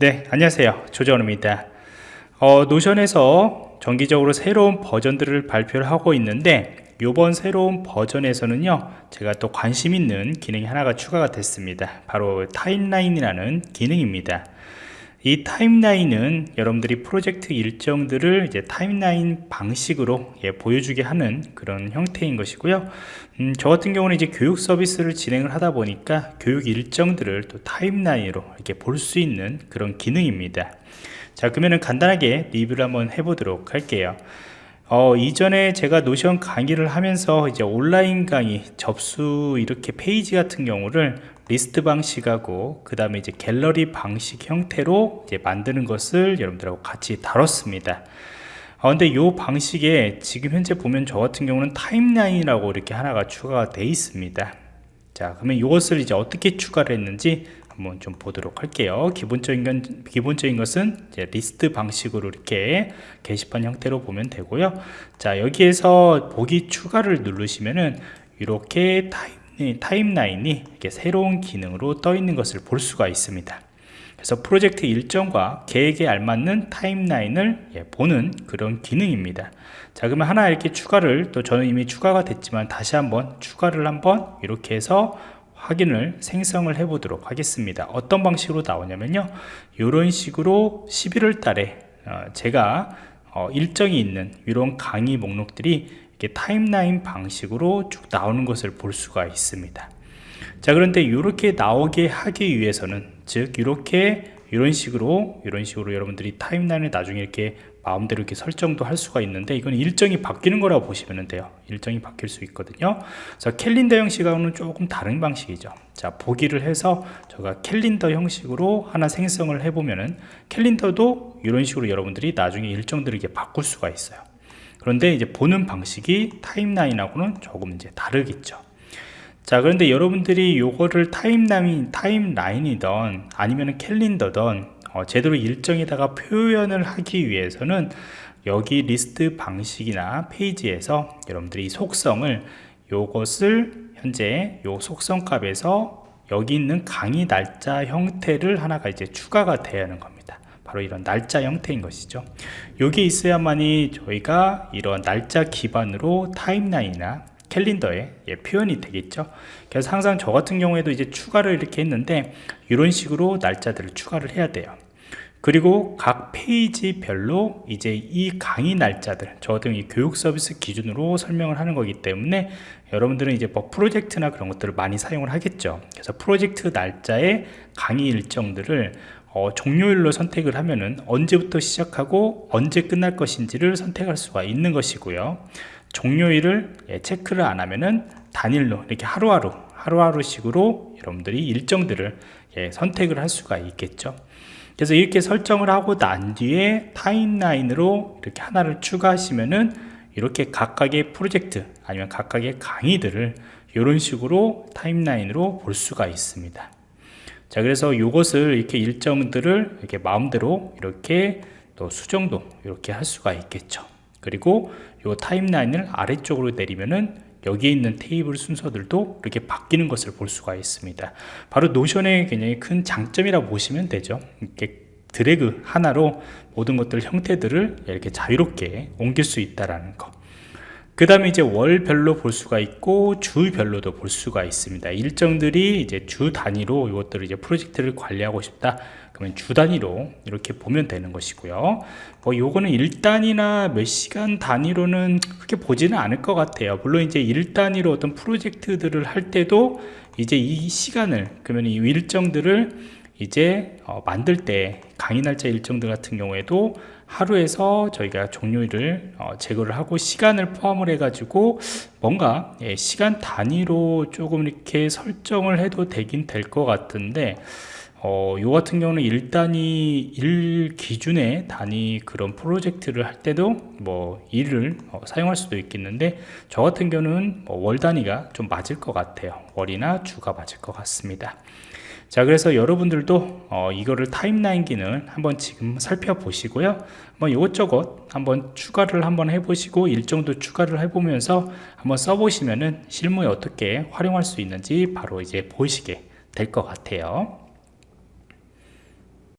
네 안녕하세요. 조정원입니다. 어, 노션에서 정기적으로 새로운 버전들을 발표를 하고 있는데 이번 새로운 버전에서는요 제가 또 관심 있는 기능이 하나가 추가가 됐습니다. 바로 타임라인이라는 기능입니다 이 타임라인은 여러분들이 프로젝트 일정들을 이제 타임라인 방식으로 예, 보여주게 하는 그런 형태인 것이고요. 음, 저 같은 경우는 이제 교육 서비스를 진행을 하다 보니까 교육 일정들을 또 타임라인으로 이렇게 볼 수 있는 그런 기능입니다. 자 그러면은 간단하게 리뷰를 한번 해보도록 할게요 어, 이전에 제가 Notion 강의를 하면서 이제 온라인 강의 접수 이렇게 페이지 같은 경우를 리스트 방식하고 그 다음에 이제 갤러리 방식 형태로 이제 만드는 것을 여러분들하고 같이 다뤘습니다. 어, 근데 이 방식에 지금 현재 보면 저 같은 경우는 타임라인이라고 이렇게 하나가 추가가 되어 있습니다. 자 그러면 이것을 이제 어떻게 추가를 했는지 한번 좀 보도록 할게요. 기본적인 건 기본적인 것은 리스트 방식으로 이렇게 게시판 형태로 보면 되고요. 자 여기에서 보기 추가를 누르시면은 이렇게 타임 타임라인이 이렇게 새로운 기능으로 떠 있는 것을 볼 수가 있습니다. 그래서 프로젝트 일정과 계획에 알맞는 타임라인을 예, 보는 그런 기능입니다. 자 그러면 하나 이렇게 추가를 또 저는 이미 추가가 됐지만 다시 한번 추가를 한번 이렇게 해서 확인을 생성을 해 보도록 하겠습니다. 어떤 방식으로 나오냐면요. 이런 식으로 11월 달에 어, 제가 어, 일정이 있는 이런 강의 목록들이 이렇게 타임라인 방식으로 쭉 나오는 것을 볼 수가 있습니다. 자 그런데 이렇게 나오게 하기 위해서는 즉 이렇게 이런 식으로 이런 식으로 여러분들이 타임라인을 나중에 이렇게 마음대로 이렇게 설정도 할 수가 있는데 이건 일정이 바뀌는 거라고 보시면 돼요. 일정이 바뀔 수 있거든요. 그래서 캘린더 형식하고는 조금 다른 방식이죠. 자 보기를 해서 제가 캘린더 형식으로 하나 생성을 해보면은 캘린더도 이런 식으로 여러분들이 나중에 일정들을 이렇게 바꿀 수가 있어요. 그런데 이제 보는 방식이 타임라인하고는 조금 이제 다르겠죠. 자 그런데 여러분들이 요거를 타임라인 타임라인이던 아니면 캘린더던 어, 제대로 일정에다가 표현을 하기 위해서는 여기 리스트 방식이나 페이지에서 여러분들이 속성을 요것을 현재 요 속성 값에서 여기 있는 강의 날짜 형태를 하나가 이제 추가가 돼야 하는 겁니다. 바로 이런 날짜 형태인 것이죠. 여기 있어야만이 저희가 이런 날짜 기반으로 타임라인이나 캘린더에 예, 표현이 되겠죠. 그래서 항상 저 같은 경우에도 이제 추가를 이렇게 했는데 이런 식으로 날짜들을 추가를 해야 돼요 그리고 각 페이지별로 이제 이 강의 날짜들 저 같은 이 교육 서비스 기준으로 설명을 하는 거기 때문에 여러분들은 이제 뭐 프로젝트나 그런 것들을 많이 사용을 하겠죠. 그래서 프로젝트 날짜의 강의 일정들을 어, 종료일로 선택을 하면은 언제부터 시작하고 언제 끝날 것인지를 선택할 수가 있는 것이고요. 종료일을 예, 체크를 안 하면은 단일로 이렇게 하루하루 하루하루 식으로 여러분들이 일정들을 예, 선택을 할 수가 있겠죠 그래서 이렇게 설정을 하고 난 뒤에 타임라인으로 이렇게 하나를 추가하시면은 이렇게 각각의 프로젝트 아니면 각각의 강의들을 이런 식으로 타임라인으로 볼 수가 있습니다. 자 그래서 이것을 이렇게 일정들을 이렇게 마음대로 이렇게 또 수정도 이렇게 할 수가 있겠죠. 그리고 이 타임라인을 아래쪽으로 내리면은 여기에 있는 테이블 순서들도 이렇게 바뀌는 것을 볼 수가 있습니다. 바로 노션의 굉장히 큰 장점이라고 보시면 되죠. 이렇게 드래그 하나로 모든 것들 형태들을 이렇게 자유롭게 옮길 수 있다는 거 그 다음에 이제 월별로 볼 수가 있고 주별로도 볼 수가 있습니다. 일정들이 이제 주 단위로 이것들을 이제 프로젝트를 관리하고 싶다. 그러면 주 단위로 이렇게 보면 되는 것이고요. 뭐 요거는 일단이나 몇 시간 단위로는 그렇게 보지는 않을 것 같아요. 물론 이제 일단위로 어떤 프로젝트들을 할 때도 이제 이 시간을 그러면 이 일정들을 이제 어, 만들 때 강의 날짜 일정들 같은 경우에도 하루에서 저희가 종료일을 어, 제거를 하고 시간을 포함을 해 가지고 뭔가 예, 시간 단위로 조금 이렇게 설정을 해도 되긴 될 것 같은데 어, 요 같은 경우는 일 단위 일 기준의 단위 그런 프로젝트를 할 때도 뭐 일을 어, 사용할 수도 있겠는데 저 같은 경우는 뭐 월 단위가 좀 맞을 것 같아요. 월이나 주가 맞을 것 같습니다 자 그래서 여러분들도 어, 이거를 타임라인 기능을 한번 지금 살펴보시고요. 뭐 이것저것 한번 추가를 한번 해보시고 일정도 추가를 해보면서 한번 써보시면은 실무에 어떻게 활용할 수 있는지 바로 이제 보시게 될 것 같아요